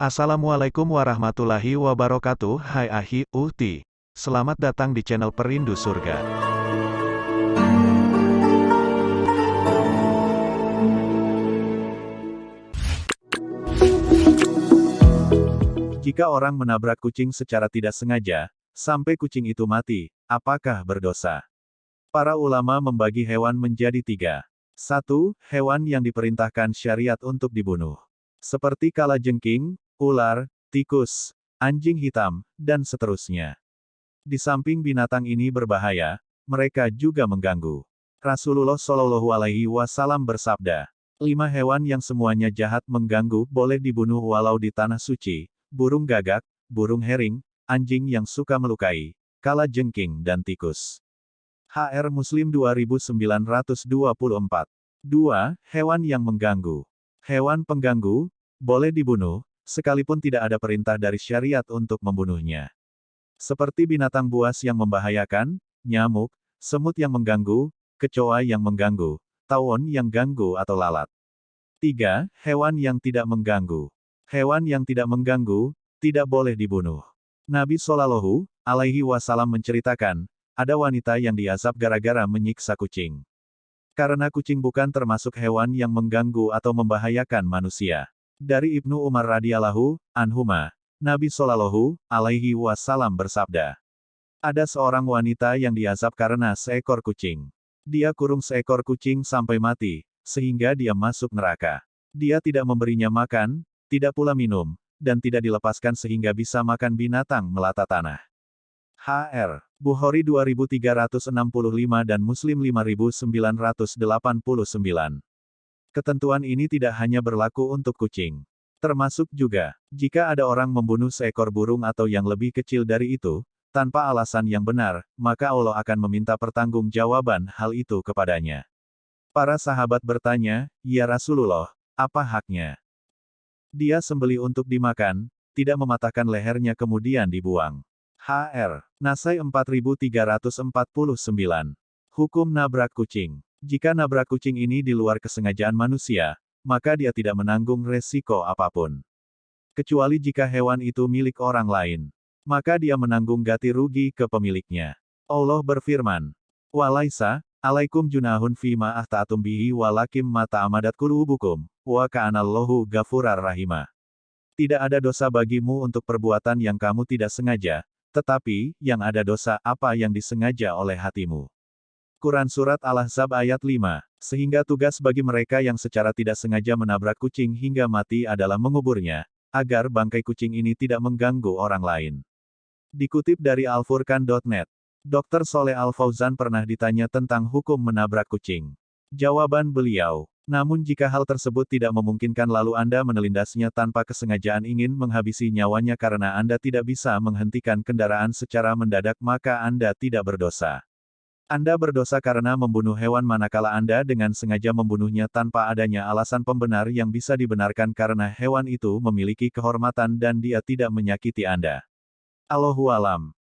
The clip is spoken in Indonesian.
Assalamualaikum warahmatullahi wabarakatuh Hai Ahi, Uhti Selamat datang di channel Perindu Surga Jika orang menabrak kucing secara tidak sengaja, sampai kucing itu mati, apakah berdosa? Para ulama membagi hewan menjadi tiga. Satu, hewan yang diperintahkan syariat untuk dibunuh. Seperti kalajengking, ular, tikus, anjing hitam, dan seterusnya. Di samping binatang ini berbahaya, mereka juga mengganggu. Rasulullah Shallallahu Alaihi Wasallam bersabda, lima hewan yang semuanya jahat mengganggu boleh dibunuh walau di tanah suci, burung gagak, burung herring, anjing yang suka melukai, kala jengking dan tikus. HR Muslim 2924 2. Hewan yang mengganggu. Hewan pengganggu, boleh dibunuh, sekalipun tidak ada perintah dari syariat untuk membunuhnya. Seperti binatang buas yang membahayakan, nyamuk, semut yang mengganggu, kecoa yang mengganggu, tawon yang ganggu atau lalat. 3. Hewan yang tidak mengganggu. Hewan yang tidak mengganggu, tidak boleh dibunuh. Nabi Shallallahu alaihi wasallam menceritakan, ada wanita yang diazab gara-gara menyiksa kucing. Karena kucing bukan termasuk hewan yang mengganggu atau membahayakan manusia. Dari Ibnu Umar radhiyallahu anhuma, Nabi Shallallahu alaihi wasallam bersabda, ada seorang wanita yang diazab karena seekor kucing. Dia kurung seekor kucing sampai mati, sehingga dia masuk neraka. Dia tidak memberinya makan, tidak pula minum, dan tidak dilepaskan sehingga bisa makan binatang melata tanah. HR. Bukhari 2365 dan Muslim 5989. Ketentuan ini tidak hanya berlaku untuk kucing. Termasuk juga, jika ada orang membunuh seekor burung atau yang lebih kecil dari itu, tanpa alasan yang benar, maka Allah akan meminta pertanggungjawaban hal itu kepadanya. Para sahabat bertanya, Ya Rasulullah, apa haknya? Dia sembeli untuk dimakan, tidak mematahkan lehernya kemudian dibuang. HR. Nasai 4349. Hukum nabrak kucing. Jika nabrak kucing ini di luar kesengajaan manusia, maka dia tidak menanggung resiko apa pun. Kecuali jika hewan itu milik orang lain. Maka dia menanggung ganti rugi ke pemiliknya. Allah berfirman, Walaisa, alaikum junahun fima ahtaatum bihi walakim mata amadat kulubukum, wa ka'anallahu gafurar rahimah. Tidak ada dosa bagimu untuk perbuatan yang kamu tidak sengaja, tetapi, yang ada dosa apa yang disengaja oleh hatimu. Quran Surat Al-Ahzab ayat 5. Sehingga tugas bagi mereka yang secara tidak sengaja menabrak kucing hingga mati adalah menguburnya, agar bangkai kucing ini tidak mengganggu orang lain. Dikutip dari alfurkan.net, Dr. Soleh Al-Fauzan pernah ditanya tentang hukum menabrak kucing. Jawaban beliau, namun jika hal tersebut tidak memungkinkan lalu Anda menelindasnya tanpa kesengajaan ingin menghabisi nyawanya karena Anda tidak bisa menghentikan kendaraan secara mendadak maka Anda tidak berdosa. Anda berdosa karena membunuh hewan manakala Anda dengan sengaja membunuhnya tanpa adanya alasan pembenar yang bisa dibenarkan karena hewan itu memiliki kehormatan dan dia tidak menyakiti Anda. Allahualam.